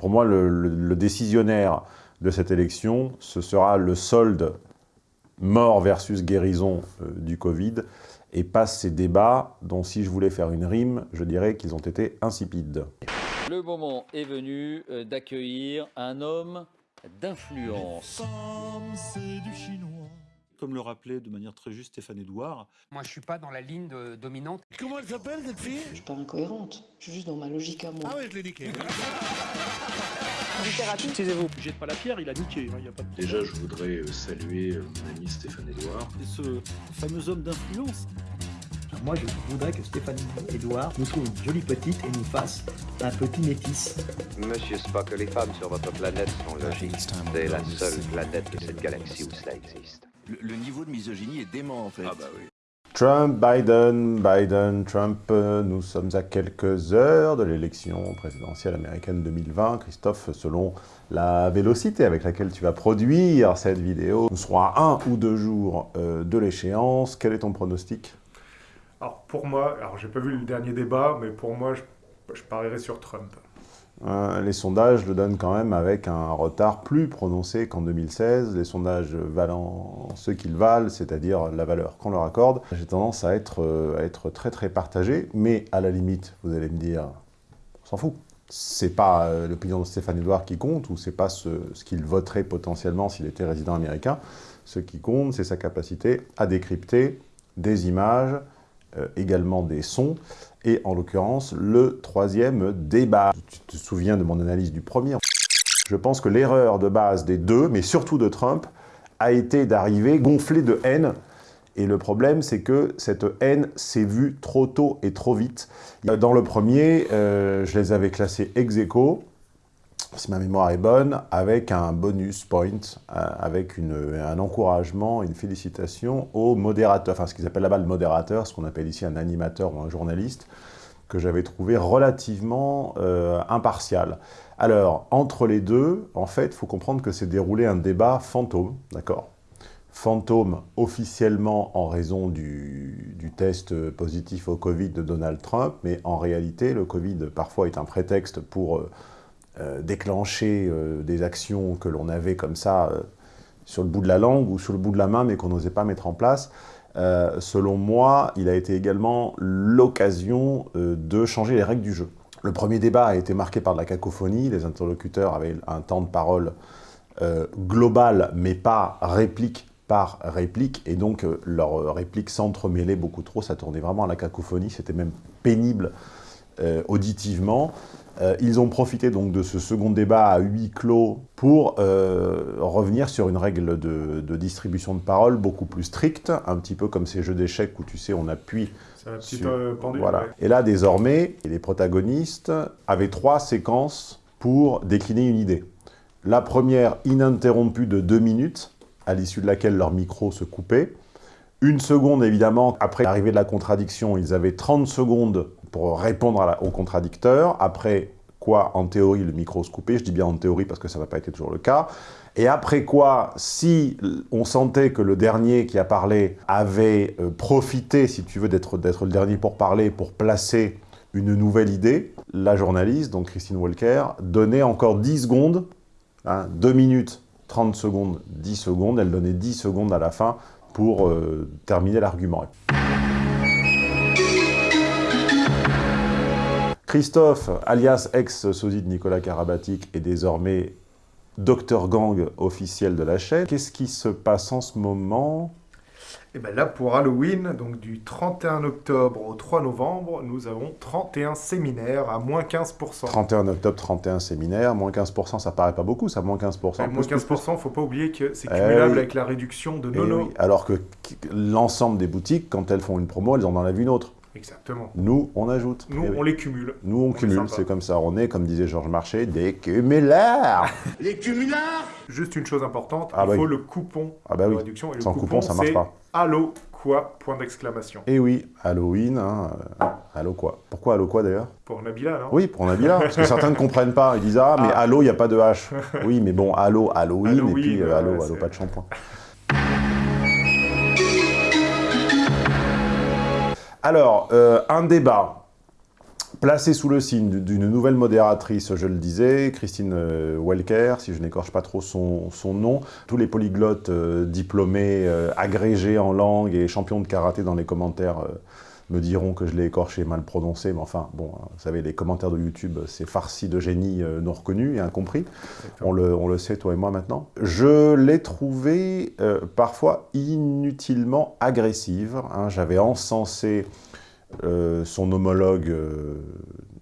Pour moi, le, le décisionnaire de cette élection, ce sera le solde mort versus guérison euh, du Covid, et pas ces débats dont, si je voulais faire une rime, je dirais qu'ils ont été insipides. Le moment est venu euh, d'accueillir un homme d'influence. Comme le rappelait de manière très juste Stéphane Edouard. Moi, je suis pas dans la ligne de- dominante. Comment elle s'appelle cette fille? Je suis pas incohérente, je suis juste dans ma logique à moi. Ah ouais, je l'ai niqué. Taisez-vous. Jette pas la pierre, il a niqué. hein, il y a pas de... Déjà, je voudrais euh, saluer euh, mon ami Stéphane Edouard. Et ce fameux homme d'influence. Moi, je voudrais que Stéphanie Edouard nous trouve une jolie petite et nous fasse un petit métis. Monsieur Spock, les femmes sur votre planète sont logiques. C'est la seule planète de cette galaxie où cela existe. Le, niveau de misogynie est dément en fait. Ah bah oui. Trump, Biden, Biden, Trump, euh, nous sommes à quelques heures de l'élection présidentielle américaine 2020. Christophe, selon la vélocité avec laquelle tu vas produire cette vidéo, nous serons à un ou deux jours euh, de l'échéance. Quel est ton pronostic? Alors pour moi, alors j'ai pas vu le dernier débat, mais pour moi, je, je parierais sur Trump. Euh, les sondages le donnent quand même avec un retard plus prononcé qu'en 2016. Les sondages valant ce qu'ils valent, c'est-à-dire la valeur qu'on leur accorde. J'ai tendance à être, euh, à être très très partagé, mais à la limite, vous allez me dire, on s'en fout. C'est pas euh, l'opinion de Stéphane Edouard qui compte, ou c'est pas ce, qu'il voterait potentiellement s'il était résident américain. Ce qui compte, c'est sa capacité à décrypter des images, également des sons, et en l'occurrence, le troisième débat. Tu te souviens de mon analyse du premier? Je pense que l'erreur de base des deux, mais surtout de Trump, a été d'arriver gonflé de haine. Et le problème, c'est que cette haine s'est vue trop tôt et trop vite. Dans le premier, euh, je les avais classés ex aequo, si ma mémoire est bonne, avec un bonus point, euh, avec une, un encouragement, une félicitation au modérateur, enfin ce qu'ils appellent là-bas le modérateur, ce qu'on appelle ici un animateur ou un journaliste, que j'avais trouvé relativement euh, impartial. Alors, entre les deux, en fait, il faut comprendre que c'est déroulé un débat fantôme, d'accord? Fantôme officiellement en raison du, du test positif au Covid de Donald Trump, mais en réalité, le Covid parfois est un prétexte pour euh, euh, déclencher euh, des actions que l'on avait comme ça euh, sur le bout de la langue ou sur le bout de la main, mais qu'on n'osait pas mettre en place. Selon moi, il a été également l'occasion de changer les règles du jeu. Le premier débat a été marqué par de la cacophonie, les interlocuteurs avaient un temps de parole global, mais pas réplique par réplique, et donc leurs répliques s'entremêlaient beaucoup trop, ça tournait vraiment à la cacophonie, c'était même pénible auditivement. Euh, ils ont profité donc de ce second débat à huis clos pour euh, revenir sur une règle de, de distribution de parole beaucoup plus stricte, un petit peu comme ces jeux d'échecs où tu sais on appuie C'est un petit sur- peu pendule. voilà. ouais. Et là, désormais, les protagonistes avaient trois séquences pour décliner une idée. La première, ininterrompue de deux minutes, à l'issue de laquelle leur micro se coupait. Une seconde, évidemment, après l'arrivée de la contradiction, ils avaient 30 secondes pour répondre à la- au contradicteur. Après quoi, en théorie, le micro se coupait. Je dis bien en théorie parce que ça n'a pas été toujours le cas. Et après quoi, si on sentait que le dernier qui a parlé avait euh, profité, si tu veux, d'être le dernier pour parler, pour placer une nouvelle idée, la journaliste, donc Christine Walker, donnait encore 10 secondes, 2 minutes, 30 secondes, 10 secondes, elle donnait 10 secondes à la fin pour euh, terminer l'argument. Christophe, alias ex-sosie de Nicolas Karabatic, est désormais Docteur Gang officiel de la chaîne. Qu'est-ce qui se passe en ce moment? Et bien là, pour Halloween, donc du 31 octobre au 3 novembre, nous avons 31 séminaires à moins 15%. 31 octobre, 31 séminaires, moins 15%, ça paraît pas beaucoup, ça, moins 15%. Et moins Plus, plus, plus. 15%, faut pas oublier que c'est Eh cumulable oui. avec la réduction de Eh Nono. oui, Alors que qu- l'ensemble des boutiques, quand elles font une promo, elles en enlèvent une autre. Exactement. Nous, on ajoute. Nous, Eh oui. on les cumule. Nous, on, cumule, c'est comme ça. On est, comme disait Georges Marchais, des cumulards Les cumulards Juste une chose importante, Ah il bah faut oui. le coupon Ah bah de oui. réduction. Et le Sans coupon, ça marche pas. Allo quoi Point d'exclamation. Et oui, Halloween, hein, euh, Allo quoi Pourquoi Allo quoi d'ailleurs? Pour Nabila, non? Oui, pour Nabila, parce que certains ne comprennent pas. Ils disent Ah, mais Ah. Allo, il n'y a pas de H. Oui, mais bon, Allo, Halloween, Halloween, et puis euh, Allo, ouais, Allo, c'est- pas de shampoing. Alors, euh, un débat placé sous le signe d'une nouvelle modératrice, je le disais, Christine euh, Welker, si je n'écorche pas trop son, nom. Tous les polyglottes euh, diplômés, agrégés en langue et champions de karaté dans les commentaires me diront que je l'ai écorché mal prononcé, mais enfin, bon, hein, vous savez, les commentaires de YouTube, c'est farci de génie non reconnu et incompris. On le, on le, sait, toi et moi, maintenant. Je l'ai trouvé parfois inutilement agressive. Hein. J'avais encensé euh, son homologue, euh,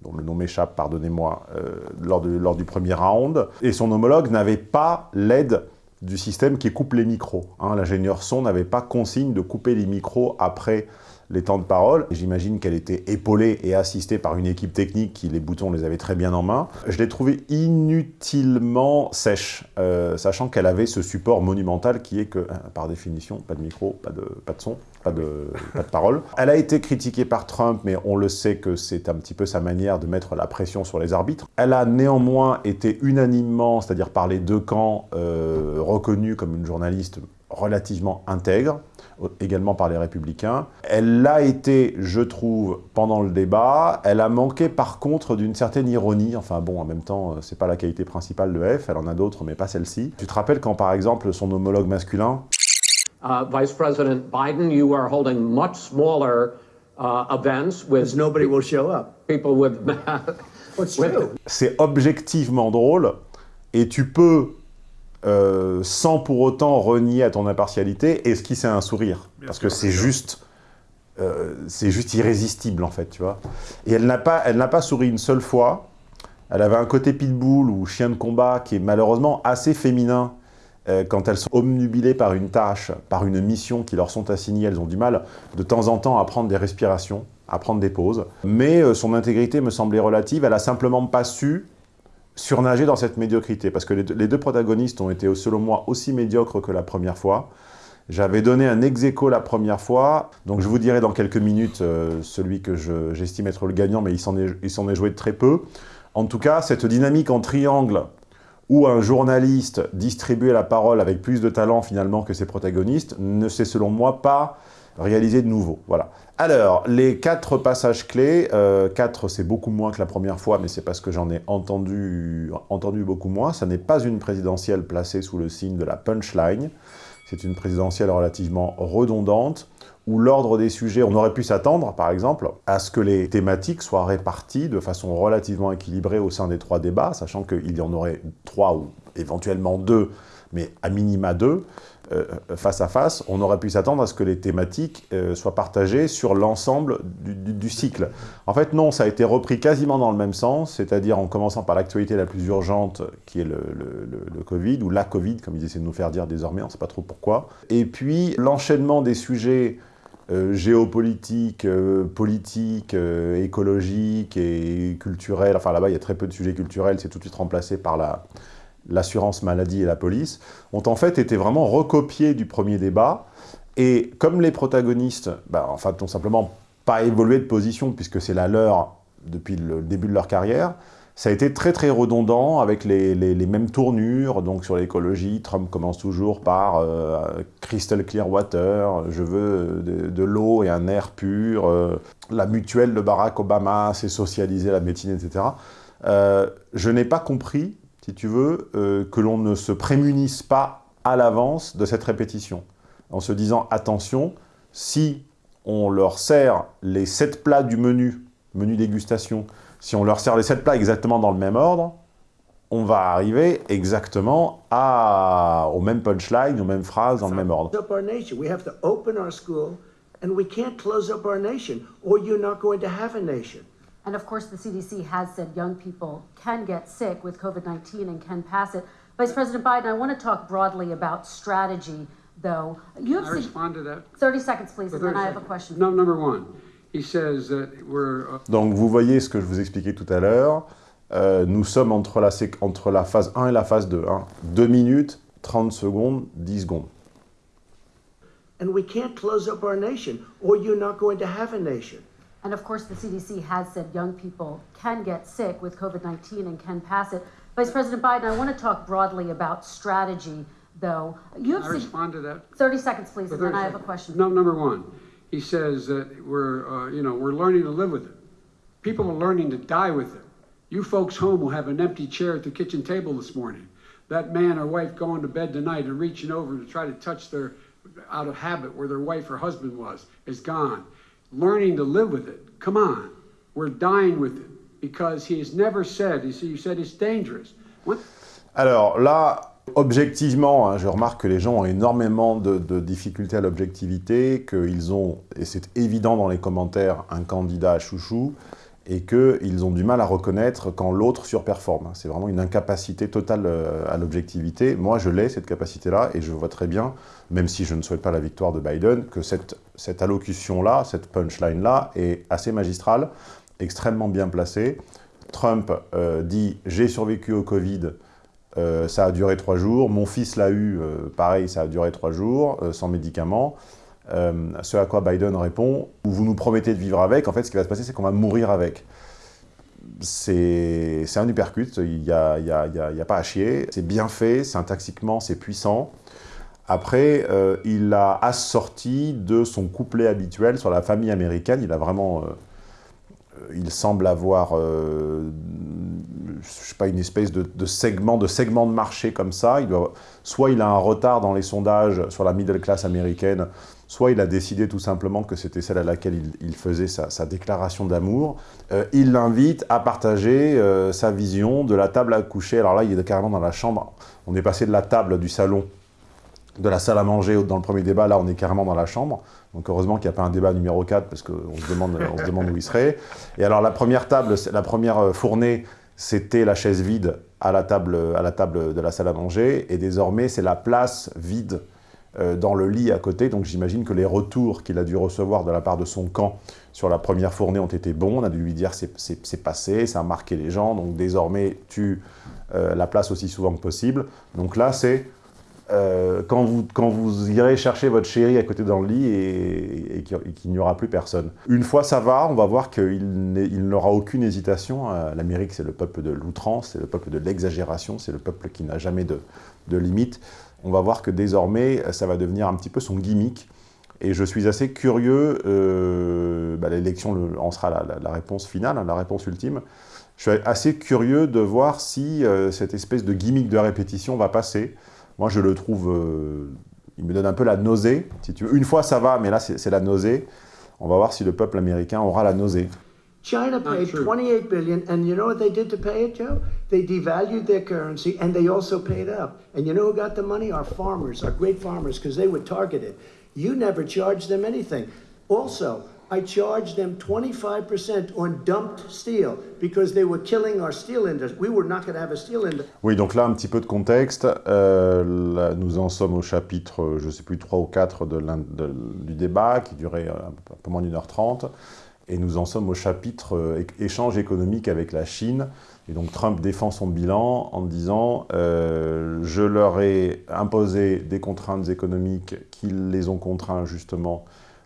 dont le nom m'échappe, pardonnez-moi, euh, lors, lors du premier round, et son homologue n'avait pas l'aide du système qui coupe les micros. Hein. L'ingénieur son n'avait pas consigne de couper les micros après les temps de parole. J'imagine qu'elle était épaulée et assistée par une équipe technique qui, les boutons, les avait très bien en main. Je l'ai trouvée inutilement sèche, euh, sachant qu'elle avait ce support monumental qui est que, hein, par définition, pas de micro, pas de, pas de son, pas de, pas de parole. Elle a été critiquée par Trump, mais on le sait que c'est un petit peu sa manière de mettre la pression sur les arbitres. Elle a néanmoins été unanimement, c'est-à-dire par les deux camps, euh, reconnue comme une journaliste relativement intègre, également par les Républicains. Elle l'a été, je trouve, pendant le débat. Elle a manqué, par contre, d'une certaine ironie. Enfin bon, en même temps, euh, c'est pas la qualité principale de F, elle en a d'autres, mais pas celle-ci. Tu te rappelles quand, par exemple, son homologue masculin uh, Vice President Biden, you are holding much smaller uh, events with... nobody will show up. People with... C'est objectivement drôle, et tu peux euh, sans pour autant renier à ton impartialité, esquisser un sourire. parce que c'est juste, euh, c'est juste irrésistible, en fait, tu vois. Et elle n'a pas, elle pas souri une seule fois. Elle avait un côté pitbull ou chien de combat qui est malheureusement assez féminin. Euh, quand elles sont omnubilées par une tâche, par une mission qui leur sont assignées, elles ont du mal de temps en temps à prendre des respirations, à prendre des pauses. Mais son intégrité me semblait relative. Elle a simplement pas su surnager dans cette médiocrité, parce que les deux, protagonistes ont été, selon moi, aussi médiocres que la première fois. J'avais donné un ex la première fois, donc je vous dirai dans quelques minutes euh, celui que j'estime être le gagnant, mais il s'en est, est, joué de très peu. En tout cas, cette dynamique en triangle, où un journaliste distribuait la parole avec plus de talent finalement que ses protagonistes, ne s'est selon moi pas réalisé de nouveau. Voilà. Alors, les quatre passages clés, euh, quatre c'est beaucoup moins que la première fois, mais c'est parce que j'en ai entendu, entendu beaucoup moins. Ça n'est pas une présidentielle placée sous le signe de la punchline. C'est une présidentielle relativement redondante, où l'ordre des sujets, on aurait pu s'attendre, par exemple, à ce que les thématiques soient réparties de façon relativement équilibrée au sein des trois débats, sachant qu'il y en aurait trois ou éventuellement deux, mais à minima deux. Euh, face à face, on aurait pu s'attendre à ce que les thématiques euh, soient partagées sur l'ensemble du, cycle. En fait, non, ça a été repris quasiment dans le même sens, c'est-à-dire en commençant par l'actualité la plus urgente, qui est le, Covid, ou la Covid, comme ils essaient de nous faire dire désormais, on ne sait pas trop pourquoi. Et puis, l'enchaînement des sujets euh, géopolitiques, politiques, écologiques et culturels, enfin là-bas il y a très peu de sujets culturels, c'est tout de suite remplacé par la, l'assurance maladie et la police, ont en fait été vraiment recopiés du premier débat. Et comme les protagonistes, bah, en fait, n'ont simplement pas évolué de position, puisque c'est la leur depuis le début de leur carrière, ça a été très très redondant avec les, mêmes tournures. Donc sur l'écologie, Trump commence toujours par euh, crystal clear water, je veux de, l'eau et un air pur. Euh, la mutuelle de Barack Obama, c'est socialiser la médecine, etc. Euh, je n'ai pas compris si tu veux, euh, que l'on ne se prémunisse pas à l'avance de cette répétition, en se disant, attention, si on leur sert les sept plats du menu, menu dégustation, si on leur sert les sept plats exactement dans le même ordre, on va arriver exactement à, au même punchline, aux mêmes phrases, dans le même ordre. And we can't close up our nation, or you're not going to have a nation. And of course, the CDC has said young people can get sick with COVID 19 and can pass it. Vice President Biden, I want to talk broadly about strategy, though. You have I respond to that? 30 seconds, please, and then I have a question. No, number one. He says that we're... Uh, Donc, vous voyez ce que je vous expliquais tout à l'heure. Euh, nous sommes entre la, entre la phase 1 et la phase 2. Hein. 2 minutes, 30 secondes, 10 secondes. And we can't close up our nation, or you're not going to have a nation. And of course, the CDC has said young people can get sick with COVID 19 and can pass it. Vice President Biden, I want to talk broadly about strategy, though. You have I respond to that? 30 seconds, please, and then I have a question. No, number one, he says that we're, uh, you know, we're learning to live with it. People are learning to die with it. You folks home will have an empty chair at the kitchen table this morning. That man or wife going to bed tonight and reaching over to try to touch their, out of habit, where their wife or husband was, is gone. Learning to live with it. Come on. We're dying with it because he has never said, you see, you said it's dangerous. What? Alors là, objectivement, hein, je remarque que les gens ont énormément de, de difficultés à l'objectivité, qu'ils ont, et c'est évident dans les commentaires, un candidat à chouchou, et qu'ils ont du mal à reconnaître quand l'autre surperforme. C'est vraiment une incapacité totale euh, à l'objectivité. Moi, je l'ai, cette capacité-là, et je vois très bien, même si je ne souhaite pas la victoire de Biden, que cette, allocution-là, cette punchline-là, est assez magistrale, extrêmement bien placée. Trump euh, dit « j'ai survécu au Covid euh, ça a duré trois jours. Mon fils l'a eu, pareil, ça a duré trois jours, sans médicaments. Euh, ce à quoi Biden répond « Vous nous promettez de vivre avec, en fait, ce qui va se passer, c'est qu'on va mourir avec. » C'est un uppercut, il n'y a, pas à chier. C'est bien fait, syntaxiquement, c'est puissant. Après, euh, il a assorti de son couplet habituel sur la famille américaine. Il a vraiment... Euh, il semble avoir, euh, je sais pas, une espèce de, segment, de segment de marché comme ça. Soit il a un retard dans les sondages sur la middle class américaine, soit il a décidé tout simplement que c'était celle à laquelle il, faisait sa, déclaration d'amour. Euh, il l'invite à partager euh, sa vision de la table à coucher. Alors là, il est carrément dans la chambre. On est passé de la table du salon, de la salle à manger dans le premier débat. Là, on est carrément dans la chambre. Donc heureusement qu'il n'y a pas un débat numéro 4, parce qu'on se, demande, se demande où il serait. Et alors la première table, la première fournée, c'était la chaise vide à la, table, à la table de la salle à manger. Et désormais, c'est la place vide euh, dans le lit à côté. Donc j'imagine que les retours qu'il a dû recevoir de la part de son camp sur la première fournée ont été bons. On a dû lui dire c'est passé, ça a marqué les gens. Donc désormais, tu euh, la place aussi souvent que possible. Donc là, c'est euh, quand, vous, quand vous irez chercher votre chérie à côté dans le lit et, qu'il n'y aura plus personne. Une fois ça va, on va voir qu'il n'aura aucune hésitation. Euh, L'Amérique, c'est le peuple de l'outrance, c'est le peuple de l'exagération, c'est le peuple qui n'a jamais de, de. On va voir que désormais, ça va devenir un petit peu son gimmick. Et je suis assez curieux, euh, bah, l'élection en sera la, réponse finale, hein, la réponse ultime. Je suis assez curieux de voir si euh, cette espèce de gimmick de répétition va passer. Moi, je le trouve... Euh, il me donne un peu la nausée, si tu. Une fois, ça va, mais là, c'est la nausée. On va voir si le peuple américain aura la nausée. China paid 28 billion, and you know what they did to pay it, Joe? They devalued their currency, and they also paid up. And you know who got the money? Our farmers, our great farmers, because they were targeted. You never charged them anything. Also, I charged them 25% on dumped steel because they were killing our steel industry. We were not going to have a steel industry. Oui, donc là, un petit peu de contexte. Euh, là, nous en sommes au chapitre, je ne sais plus, 3 ou 4 de de, du débat, qui durait euh, un peu moins d'une heure trente. Et nous en sommes au chapitre euh, échange économique avec la Chine. Et donc Trump défend son bilan en disant euh, Je leur ai imposé des contraintes économiques qui les ont contraints justement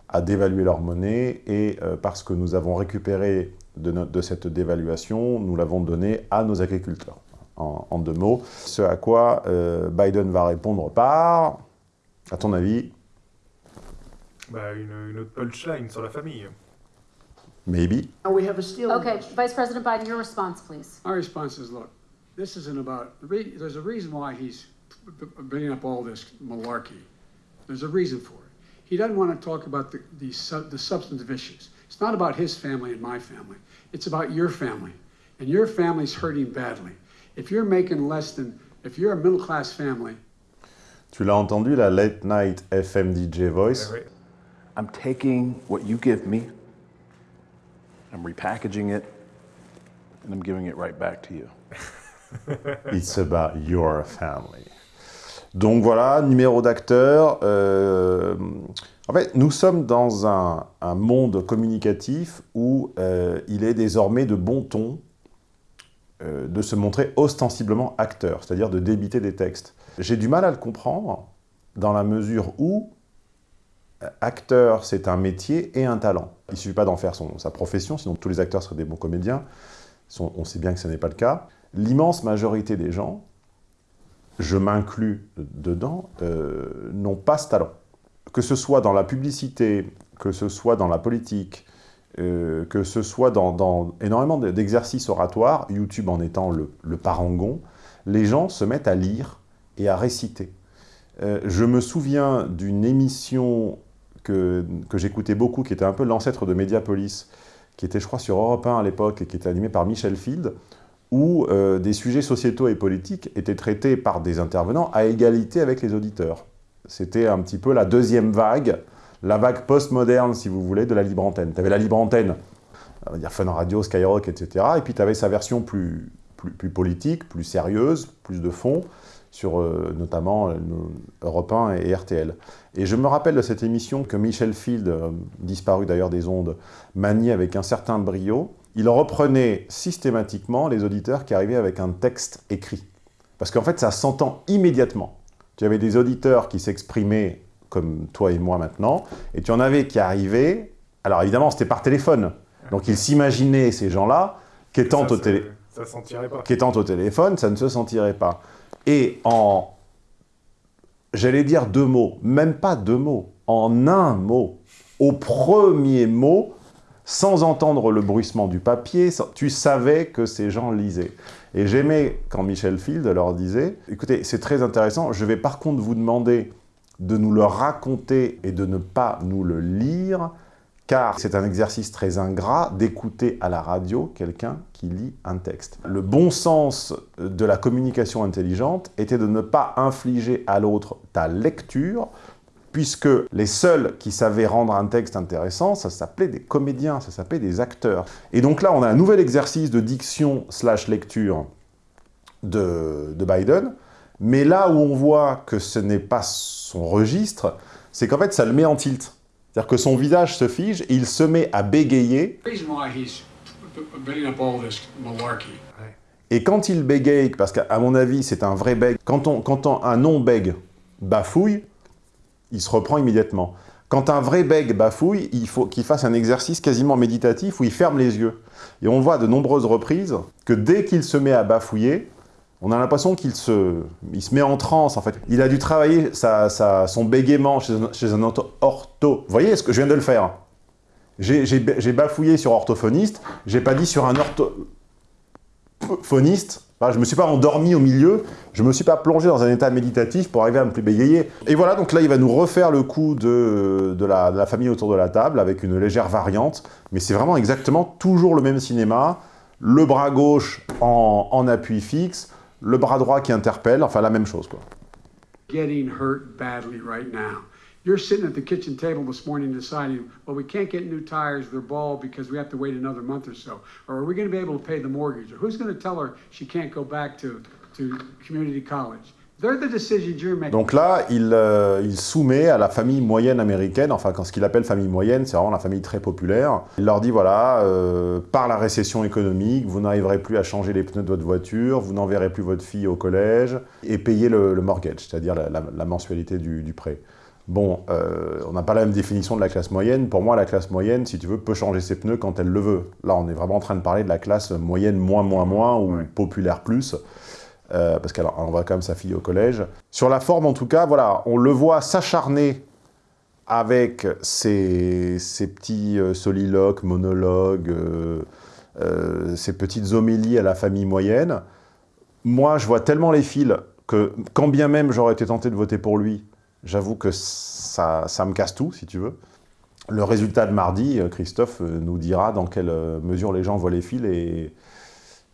à dévaluer leur monnaie et euh, parce que nous avons récupéré de, cette dévaluation, nous l'avons donné à nos agriculteurs. En, deux mots. Ce à quoi Biden va répondre par, à ton avis? Bah, une, une autre punchline sur la famille. Maybe. We have a steel okay, Vice President Biden, your response, please. My response is, look, this isn't about, there's a reason why he's bringing up all this malarkey. There's a reason for it. He doesn't want to talk about the, the, the substantive issues. It's not about his family and my family. It's about your family. And your family's hurting badly. If you're making less than, if you're a middle-class family. Tu l'as entendu, la late night FM DJ voice? I'm taking what you give me, I'm repackaging it, and I'm giving it right back to you. It's about your family. Donc voilà, numéro d'acteur. Euh, en fait, nous sommes dans un, monde communicatif où euh, il est désormais de bon ton euh, de se montrer ostensiblement acteur, c'est-à-dire de débiter des textes. J'ai du mal à le comprendre dans la mesure où acteur, c'est un métier et un talent. Il ne suffit pas d'en faire son, sa profession, sinon tous les acteurs seraient des bons comédiens. On sait bien que ce n'est pas le cas. L'immense majorité des gens je m'inclus dedans, euh, n'ont pas ce talent. Que ce soit dans la publicité, que ce soit dans la politique, euh, que ce soit dans, énormément d'exercices oratoires, YouTube en étant le, le, parangon, les gens se mettent à lire et à réciter. Euh, je me souviens d'une émission que, j'écoutais beaucoup, qui était un peu l'ancêtre de Mediapolis, qui était, je crois, sur Europe 1 à l'époque, et qui était animée par Michel Field, où euh, des sujets sociétaux et politiques étaient traités par des intervenants à égalité avec les auditeurs. C'était un petit peu la deuxième vague, la vague post-moderne, si vous voulez, de la libre antenne. Tu avais la libre antenne, on va dire Fun Radio, Skyrock, etc. Et puis tu avais sa version plus, plus, politique, plus sérieuse, plus de fond, sur euh, notamment euh, Europe 1 et RTL. Et je me rappelle de cette émission que Michel Field, euh, disparu d'ailleurs des ondes, maniait avec un certain brio. Il reprenait systématiquement les auditeurs qui arrivaient avec un texte écrit. Parce qu'en fait, ça s'entend immédiatement. Tu avais des auditeurs qui s'exprimaient comme toi et moi maintenant, et tu en avais qui arrivaient, alors évidemment c'était par téléphone, donc ils s'imaginaient ces gens-là qu'étant au, télé... au téléphone, ça ne se sentirait pas. Et en, j'allais dire deux mots, même pas deux mots, en un mot, au premier mot, sans entendre le bruissement du papier, tu savais que ces gens lisaient. Et j'aimais quand Michel Field leur disait, écoutez, c'est très intéressant, je vais par contre vous demander de nous le raconter et de ne pas nous le lire, car c'est un exercice très ingrat d'écouter à la radio quelqu'un qui lit un texte. Le bon sens de la communication intelligente était de ne pas infliger à l'autre ta lecture, puisque les seuls qui savaient rendre un texte intéressant, ça s'appelait des comédiens, ça s'appelait des acteurs. Et donc là, on a un nouvel exercice de diction slash lecture de, de Biden, mais là où on voit que ce n'est pas son registre, c'est qu'en fait, ça le met en tilt. C'est-à-dire que son visage se fige et il se met à bégayer. Et quand il bégaye, parce qu'à mon avis, c'est un vrai bègue, quand, on, quand on, un non-bègue bafouille, il se reprend immédiatement. Quand un vrai bègue bafouille, il faut qu'il fasse un exercice quasiment méditatif où il ferme les yeux. Et on voit de nombreuses reprises que dès qu'il se met à bafouiller, on a l'impression qu'il se, il se met en transe, en fait. Il a dû travailler sa, sa, son bégaiement chez un, ortho. Vous voyez ce que je viens de le faire? J'ai bafouillé sur orthophoniste, j'ai pas dit sur un orthophoniste. je me suis pas endormi au milieu, je me suis pas plongé dans un état méditatif pour arriver à me plus bégayer. Et voilà, donc là, il va nous refaire le coup de, de, la, de la famille autour de la table, avec une légère variante, mais c'est vraiment exactement toujours le même cinéma, le bras gauche en, en appui fixe, le bras droit qui interpelle, enfin la même chose quoi. Getting hurt badly right now. You're sitting at the kitchen table this morning deciding, well, we can't get new tires, they're bald because we have to wait another month or so. Or are we going to be able to pay the mortgage? Or who's going to tell her she can't go back to, to community college? Donc là, il, euh, il, soumet à la famille moyenne américaine, enfin quand ce qu'il appelle famille moyenne, c'est vraiment la famille très populaire. Il leur dit voilà, euh, par la récession économique, vous n'arriverez plus à changer les pneus de votre voiture, vous n'enverrez plus votre fille au collège, et payer le, le mortgage, c'est-à-dire la, la, la, mensualité du, du prêt. Bon, euh, on n'a pas la même définition de la classe moyenne. Pour moi, la classe moyenne, si tu veux, peut changer ses pneus quand elle le veut. Là, on est vraiment en train de parler de la classe moyenne moins, moins, moins, ou populaire plus. Euh, parce qu'elle envoie quand même sa fille au collège. Sur la forme, en tout cas, voilà, on le voit s'acharner avec ses, petits euh, soliloques, monologues, euh, ses petites homélies à la famille moyenne. Moi, je vois tellement les fils que, quand bien même j'aurais été tenté de voter pour lui, j'avoue que ça, ça me casse tout, si tu veux. Le résultat de mardi, Christophe nous dira dans quelle mesure les gens voient les fils et,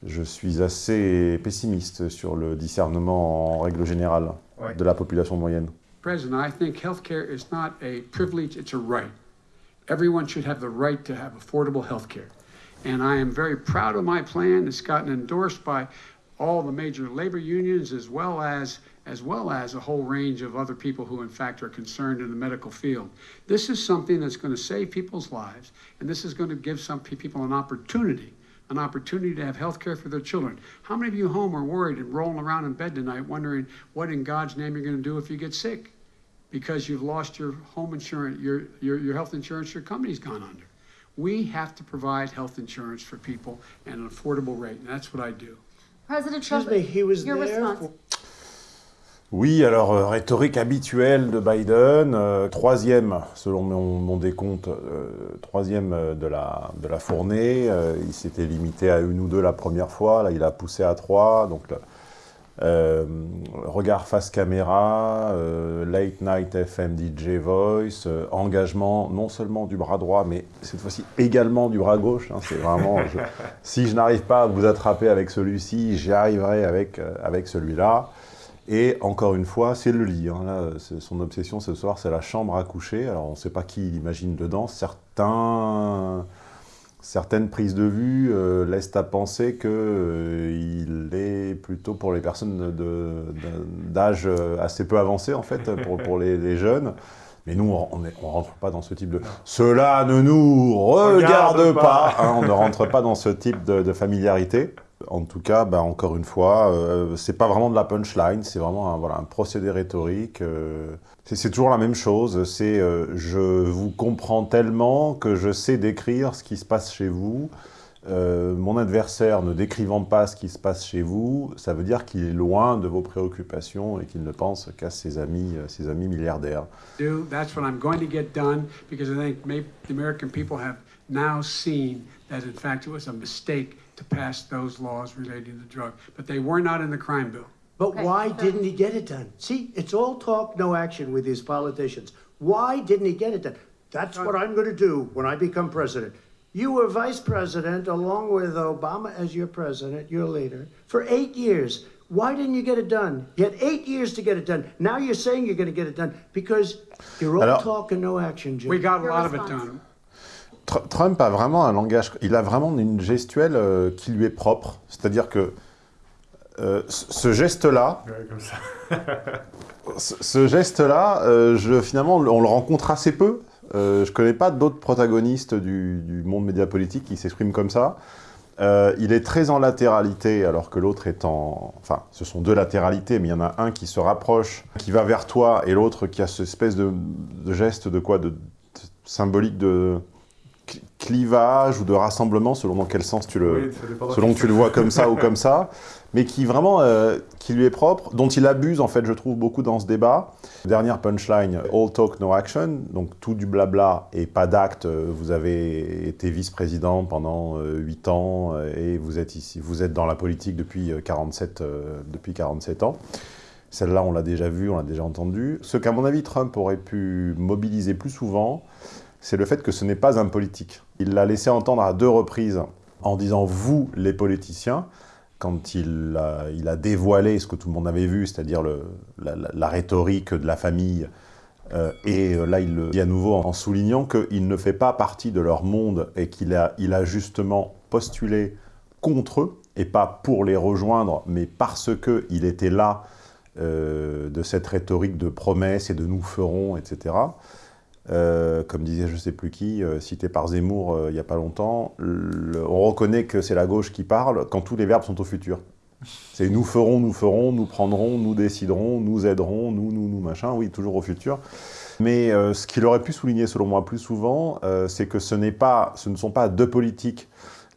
je suis assez pessimiste sur le discernement en règle générale de la population moyenne. President, I think healthcare is not a privilege, it's a right. Everyone should have the right to have affordable healthcare. And I am very proud of my plan. It's gotten endorsed by all the major labor unions as well as as well as a whole range of other people who in fact are concerned in the medical field. This is something that's going to save people's lives and this is going to give some people an opportunity an opportunity to have health care for their children. How many of you home are worried and rolling around in bed tonight wondering what in God's name you're going to do if you get sick? Because you've lost your home insurance, your, your, your health insurance, your company's gone under. We have to provide health insurance for people at an affordable rate, and that's what I do. President Trump, me, he was your there response. Oui, alors euh, rhétorique habituelle de Biden, euh, troisième, selon mon, mon décompte, euh, troisième de la, de la fournée. Il s'était limité à une ou deux la première fois, là il a poussé à trois. Donc, regard face caméra, late night FM DJ voice, engagement non seulement du bras droit, mais cette fois-ci également du bras gauche. hein, c'est vraiment, je- si je n'arrive pas à vous attraper avec celui-ci, j'y arriverai avec, avec celui-là. Et encore une fois, c'est le lit. hein, là, son obsession ce soir, c'est la chambre à coucher. Alors on ne sait pas qui il imagine dedans. Certains certaines prises de vue euh, laissent à penser qu'il est plutôt pour les personnes d'âge euh, assez peu avancé, en fait, pour, pour les, les jeunes. Mais nous, on ne rentre pas dans ce type de... Cela ne nous regarde, Regarde pas, pas. hein, On ne rentre pas dans ce type de, de familiarité. En tout cas, bah, encore une fois, euh, c'est pas vraiment de la punchline, c'est vraiment un, procédé rhétorique. euh, c'est- toujours la même chose, c'est euh, je vous comprends tellement que je sais décrire ce qui se passe chez vous. Euh, mon adversaire ne décrivant pas ce qui se passe chez vous, ça veut dire qu'il est loin de vos préoccupations et qu'il ne pense qu'à ses amis, ses amis milliardaires. That's what I'm going to get done because I think maybe the American people have now seen that in fact it was to pass those laws relating to drug, but they were not in the crime bill. But why didn't he get it done? See, it's all talk, no action with these politicians. Why didn't he get it done? That's what I'm going to do when I become president. You were vice president along with Obama as your president, your leader, for eight years. Why didn't you get it done? You had eight years to get it done. Now you're saying you're going to get it done because you're all talk and no action, Jim. We got a lot of it done. Tr- Trump a vraiment un langage, il a vraiment une gestuelle euh, qui lui est propre. C'est-à-dire que euh, ce geste-là, Ouais, ce, ce geste-là, euh, finalement, on le rencontre assez peu. Je connais pas d'autres protagonistes du, du monde médiapolitique qui s'expriment comme ça. Il est très en latéralité, alors que l'autre est en... Enfin, ce sont deux latéralités, mais il y en a un qui se rapproche, qui va vers toi, et l'autre qui a cette espèce de, de geste de quoi de, de- symbolique de clivage ou de rassemblement, selon dans quel sens tu le, Oui, selon que tu le vois comme ça ou comme ça, mais qui vraiment, euh, qui lui est propre, dont il abuse en fait, je trouve beaucoup dans ce débat. Dernière punchline, all talk no action, donc tout du blabla et pas d'acte. Euh, Vous avez été vice-président pendant euh, 8 ans euh, et vous êtes ici, vous êtes dans la politique depuis euh, 47, euh, depuis 47 ans. Celle-là, on l'a déjà vue, on l'a déjà entendue. Ce qu'à mon avis, Trump aurait pu mobiliser plus souvent, c'est le fait que ce n'est pas un politique. Il l'a laissé entendre à deux reprises en disant « vous, les politiciens », quand il a, il a dévoilé ce que tout le monde avait vu, c'est-à-dire la, rhétorique de la famille, euh, et euh, là il le dit à nouveau en soulignant qu'il ne fait pas partie de leur monde et qu'il a, il a justement postulé contre eux, et pas pour les rejoindre, mais parce qu'il était là euh, de cette rhétorique de promesses et de nous ferons, etc. Euh, comme disait je sais plus qui, euh, cité par Zemmour euh, il n'y a pas longtemps, on reconnaît que c'est la gauche qui parle quand tous les verbes sont au futur. C'est nous ferons, nous ferons, nous prendrons, nous déciderons, nous aiderons, nous, nous, nous, machin, oui, toujours au futur. Mais ce qu'il aurait pu souligner, selon moi, plus souvent, c'est que ce, pas, ce ne sont pas deux politiques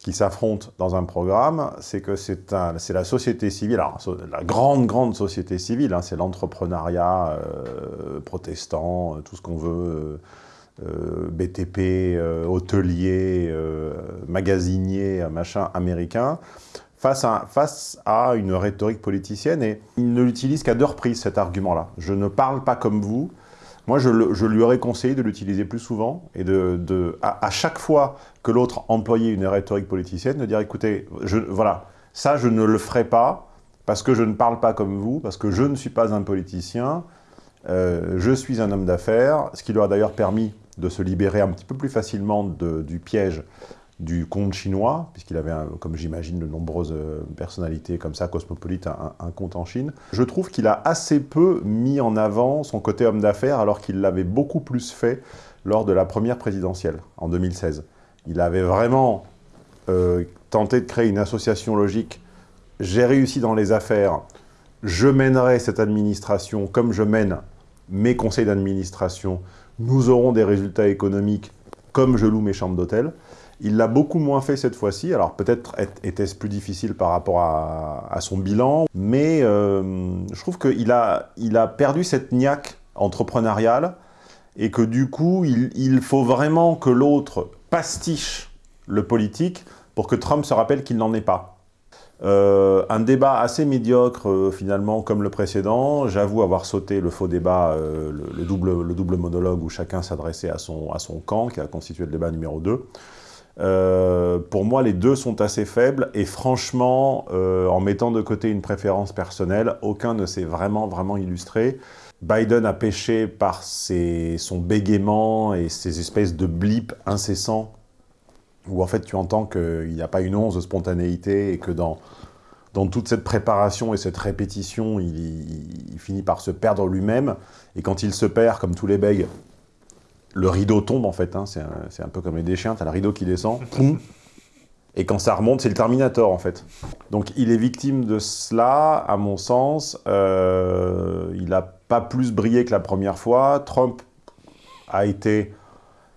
qui s'affrontent dans un programme, c'est que c'est la société civile, alors, la grande, grande société civile, hein, c'est l'entrepreneuriat euh, protestant, euh, tout ce qu'on veut, euh, BTP, hôtelier, magasinier, machin, américain, face à, face à une rhétorique politicienne, et il ne l'utilise qu'à deux reprises, cet argument-là. Je ne parle pas comme vous, moi, je, lui aurais conseillé de l'utiliser plus souvent et de, à, chaque fois que l'autre employait une rhétorique politicienne, de dire écoutez, voilà, ça je ne le ferai pas parce que je ne parle pas comme vous, parce que je ne suis pas un politicien, euh, je suis un homme d'affaires, ce qui lui a d'ailleurs permis de se libérer un petit peu plus facilement du piège du compte chinois, puisqu'il avait, comme j'imagine, de nombreuses euh, personnalités comme ça, cosmopolites, un, un compte en Chine. Je trouve qu'il a assez peu mis en avant son côté homme d'affaires, alors qu'il l'avait beaucoup plus fait lors de la première présidentielle, en 2016. Il avait vraiment euh, tenté de créer une association logique. J'ai réussi dans les affaires, je mènerai cette administration comme je mène mes conseils d'administration, nous aurons des résultats économiques comme je loue mes chambres d'hôtel. Il l'a beaucoup moins fait cette fois-ci. Alors peut-être était-ce plus difficile par rapport à, son bilan, mais euh, je trouve qu'il a, il a perdu cette niaque entrepreneuriale et que du coup, il, faut vraiment que l'autre pastiche le politique pour que Trump se rappelle qu'il n'en est pas. Euh, un débat assez médiocre, euh, finalement, comme le précédent. J'avoue avoir sauté le faux débat, le, double, le double monologue où chacun s'adressait à son, camp, qui a constitué le débat numéro 2. Euh, pour moi, les deux sont assez faibles et franchement, euh, en mettant de côté une préférence personnelle, aucun ne s'est vraiment, vraiment illustré. Biden a pêché par son bégaiement et ses espèces de blips incessants où en fait tu entends qu'il n'y a pas une once de spontanéité et que dans, dans toute cette préparation et cette répétition, il, il finit par se perdre lui-même. Et quand il se perd, comme tous les bègues, le rideau tombe en fait, hein. c'est un, peu comme les déchiens, t'as le rideau qui descend, et quand ça remonte, c'est le Terminator en fait. Donc il est victime de cela, à mon sens, euh, il n'a pas plus brillé que la première fois, Trump a été...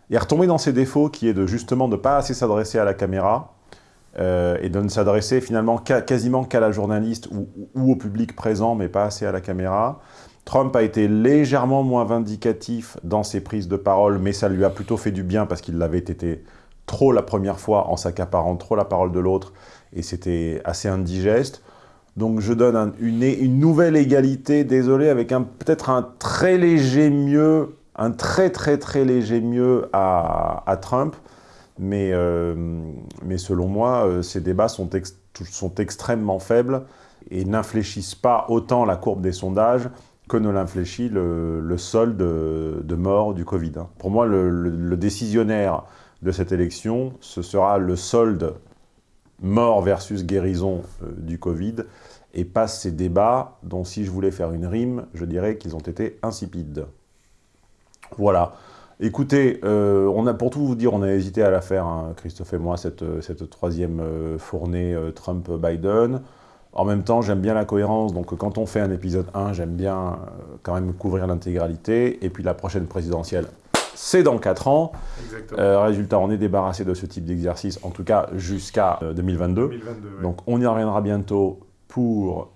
Il est retombé dans ses défauts qui est de justement de ne pas assez s'adresser à la caméra, euh, et de ne s'adresser finalement quasiment qu'à la journaliste ou, au public présent, mais pas assez à la caméra. Trump a été légèrement moins vindicatif dans ses prises de parole, mais ça lui a plutôt fait du bien parce qu'il l'avait été trop la première fois en s'accaparant trop la parole de l'autre, et c'était assez indigeste. Donc je donne une, nouvelle égalité, désolé, avec peut-être un très léger mieux, un très très très léger mieux à, Trump, mais, euh, mais selon moi, euh, ces débats sont, sont extrêmement faibles et n'infléchissent pas autant la courbe des sondages que ne l'infléchit le, solde de, mort du Covid. Hein. Pour moi, le, décisionnaire de cette élection, ce sera le solde mort versus guérison euh, du Covid, et pas ces débats dont, si je voulais faire une rime, je dirais qu'ils ont été insipides. Voilà. Écoutez, euh, on a, pour tout vous dire, on a hésité à la faire, hein, Christophe et moi, cette, cette troisième euh, fournée Trump-Biden. En même temps, j'aime bien la cohérence, donc quand on fait un épisode 1, j'aime bien euh, quand même couvrir l'intégralité. Et puis la prochaine présidentielle, c'est dans 4 ans. Euh, résultat, on est débarrassé de ce type d'exercice, en tout cas jusqu'à 2022. Euh, donc on y reviendra bientôt pour,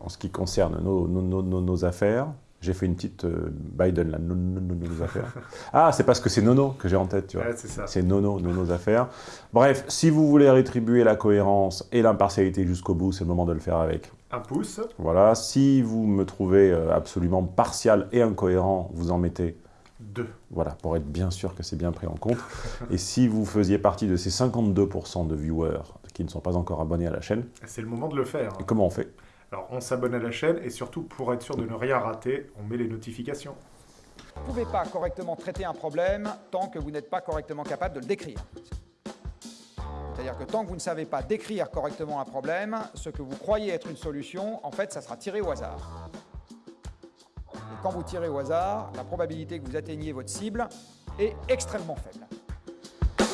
en ce qui concerne nos, nos affaires. J'ai fait une petite euh, Biden, là, nos affaires. Ah, c'est parce que c'est Nono que j'ai en tête, tu vois. c'est Nono, Nonos affaires. Bref, si vous voulez rétribuer la cohérence et l'impartialité jusqu'au bout, c'est le moment de le faire avec. Un pouce. Voilà. Si vous me trouvez euh, absolument partial et incohérent, vous en mettez deux. Voilà, pour être bien sûr que c'est bien pris en compte. et si vous faisiez partie de ces 52% de viewers qui ne sont pas encore abonnés à la chaîne... C'est le moment de le faire. comment on fait? Alors on s'abonne à la chaîne et surtout pour être sûr de ne rien rater, on met les notifications. Vous ne pouvez pas correctement traiter un problème tant que vous n'êtes pas correctement capable de le décrire. C'est-à-dire que tant que vous ne savez pas décrire correctement un problème, ce que vous croyez être une solution, en fait, ça sera tiré au hasard. Et quand vous tirez au hasard, la probabilité que vous atteigniez votre cible est extrêmement faible.